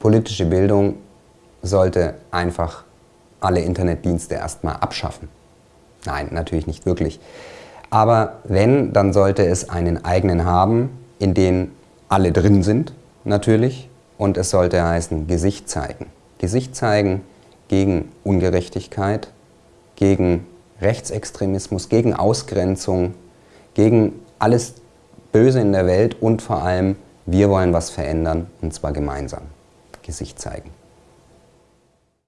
politische Bildung sollte einfach alle Internetdienste erstmal abschaffen. Nein, natürlich nicht wirklich. Aber wenn, dann sollte es einen eigenen haben, in den alle drin sind, natürlich. Und es sollte heißen, Gesicht zeigen. Gesicht zeigen gegen Ungerechtigkeit, gegen Rechtsextremismus, gegen Ausgrenzung, gegen alles Böse in der Welt und vor allem, wir wollen was verändern und zwar gemeinsam. Gesicht zeigen.